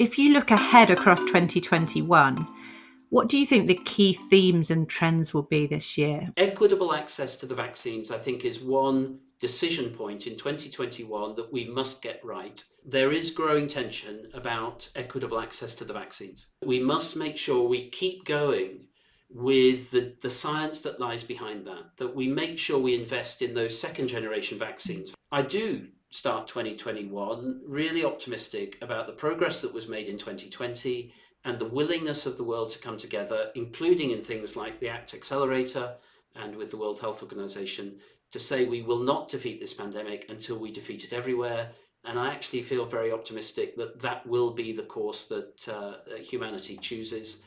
If you look ahead across 2021, what do you think the key themes and trends will be this year? Equitable access to the vaccines, I think, is one decision point in 2021 that we must get right. There is growing tension about equitable access to the vaccines. We must make sure we keep going with the, the science that lies behind that, that we make sure we invest in those second generation vaccines. I do start 2021 really optimistic about the progress that was made in 2020 and the willingness of the world to come together, including in things like the ACT Accelerator and with the World Health Organization, to say we will not defeat this pandemic until we defeat it everywhere. And I actually feel very optimistic that that will be the course that uh, humanity chooses.